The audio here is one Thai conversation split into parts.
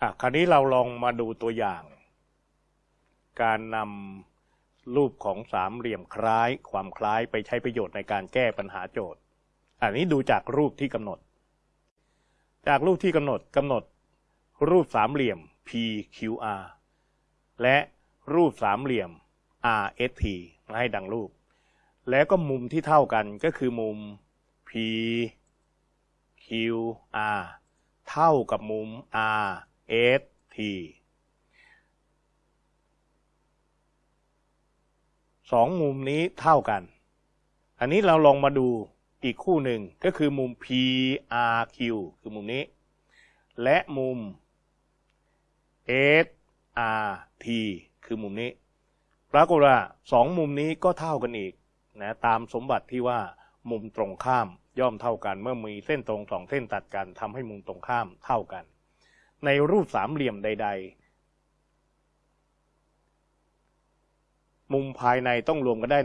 อะคราวนี้เราลองมาดูตัวอย่าง การนำรูปของสามเหลี่ยมคล้าย ความคล้ายไปใช้ประโยชน์ในการแก้ปัญหาโจทย์ อันนี้ดูจากรูปที่กำหนด จากรูปที่กำหนดกำหนด รูปสามเหลี่ยม PQR และรูปสามเหลี่ยม RST มาให้ดังรูป แล้วก็มุมที่เท่ากันก็คือมุม PQR เท่ากับมุม R RST สองมุมนี้เท่ากัน อันนี้เราลองมาดูอีกคู่หนึ่งก็คือมุม PRQ คือมุมนี้ และมุม SRT คือมุมนี้ ปรากฏว่าสองมุมนี้ก็เท่ากันอีกนะตามสมบัติที่ว่ามุมตรงข้ามย่อมเท่ากัน เมื่อมีเส้นตรงสองเส้นตัดกันทำให้มุมตรงข้ามเท่ากัน ในรูปสามเหลี่ยมใด ๆ มุมภายในต้องรวมกันได้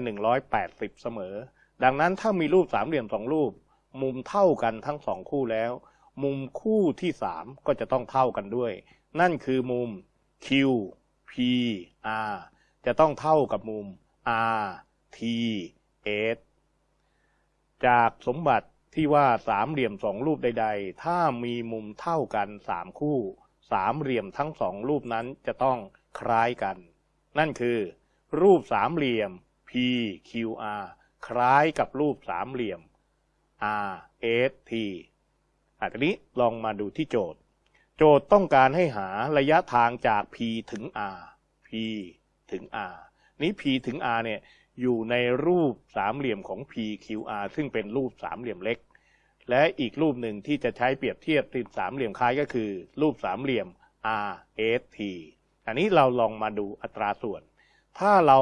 180 เสมอ ดังนั้นถ้ามีรูปสามเหลี่ยมสองรูป มุมเท่ากันทั้งสองคู่แล้ว มุมคู่ที่สามก็จะต้องเท่ากันด้วย นั่นคือมุม Q P R จะต้องเท่ากับมุม R T S จากสมบัติ ที่ว่าสามเหลี่ยมสองรูปใด ๆ ถ้ามีมุมเท่ากันสามคู่ สามเหลี่ยมทั้งสองรูปนั้นจะต้องคล้ายกัน นั่นคือ รูปสามเหลี่ยม PQR คล้ายกับรูปสามเหลี่ยม RST อันนี้ลองมาดูที่โจทย์ โจทย์ต้องการให้หาระยะทางจาก P ถึง R P ถึง R นี้ P ถึง R เนี่ย อยู่ในรูปสามเหลี่ยมของ PQR ซึ่งเป็นรูปสามเหลี่ยมเล็ก และอีกรูปหนึ่งที่จะใช้เปรียบเทียบติดสามเหลี่ยมคล้ายก็คือ รูปสามเหลี่ยม RST อันนี้เราลองมาดูอัตราส่วน ถ้าเรา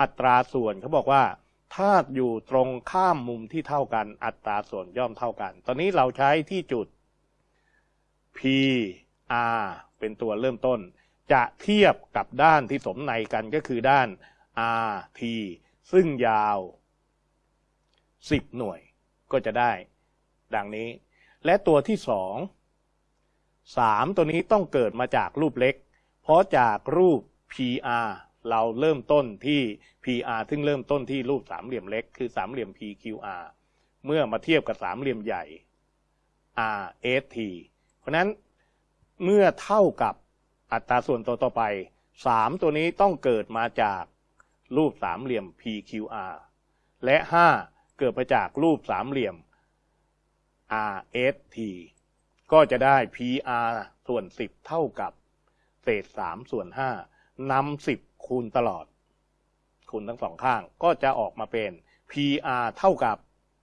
อัตราส่วนเขาบอกว่า ถ้าอยู่ตรงข้ามมุมที่เท่ากัน อัตราส่วนย่อมเท่ากัน ตอนนี้เราใช้ที่จุด PR เป็นตัวเริ่มต้น จะเทียบกับด้านที่สมในกันก็คือด้าน RT ซึ่งยาว10หน่วยก็จะได้ ดังนี้ และตัวที่สองสามตัวนี้ต้องเกิดมาจากรูปเล็ก เพราะจากรูป PR เราเริ่มต้นที่ PR ซึ่งเริ่มต้นที่รูปสามเหลี่ยมเล็ก คือสามเหลี่ยม PQR เมื่อมาเทียบกับสามเหลี่ยมใหญ่ RST เพราะนั้นเมื่อเท่ากับอัตราส่วนตัวต่อไปสามตัวนี้ต้องเกิดมาจาก รูปสามเหลี่ยม PQR และ 5 เกิดมาจากรูปสามเหลี่ยม RST ก็จะได้ PR ส่วน 10 เท่ากับเศษ 3 ส่วน 5นำ10 คูณตลอด คูณทั้งสองข้าง ก็จะออกมาเป็น PR เท่ากับ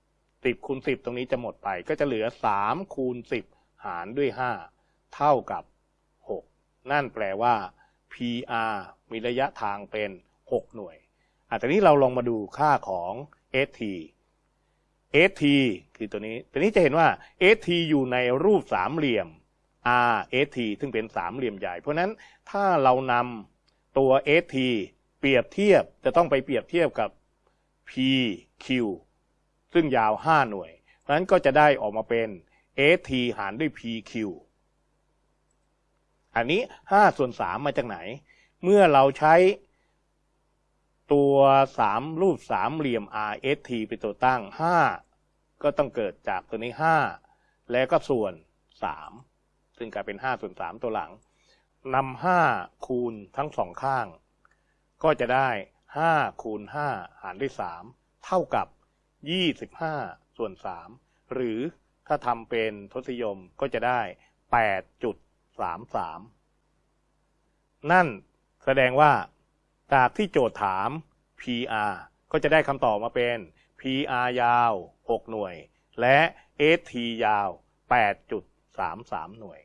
10 คูณ 10 ตรงนี้จะหมดไป ก็จะเหลือ 3 คูณ 10 หารด้วย 5 เท่ากับ 6 นั่นแปลว่า PR มีระยะทางเป็น 6 หน่วย อะตอนนี้เราลองมาดูค่าของ ST ST คือตัวนี้ ตัวนี้จะเห็นว่า ST อยู่ในรูปสามเหลี่ยม RST ซึ่งเป็นสามเหลี่ยมใหญ่ เพราะนั้นถ้าเรานำตัว ST เปรียบเทียบจะต้องไปเปรียบเทียบกับ PQ ซึ่งยาว 5 หน่วย เพราะนั้นก็จะได้ออกมาเป็น ST หารด้วย PQ อันนี้ 5 ส่วน 3 มาจากไหน เมื่อเราใช้ ตัวสามรูปสามเหลี่ยม RST เป็นตัวตั้ง5ก็ต้องเกิดจากตัวนี้5แล้วก็ส่วน3ซึ่งกลายเป็น5ส่วน3ตัวหลังนำ5คูณทั้งสองข้าง ก็จะได้5คูณ5หารด้วย3เท่ากับ25ส่วน3หรือถ้าทำเป็นทศยมก็จะได้8.33นั่นแสดงว่า จากที่โจทย์ถาม PR ก็จะได้คำตอบมาเป็น PR ยาว 6 หน่วย และ ST ยาว 8.33 หน่วย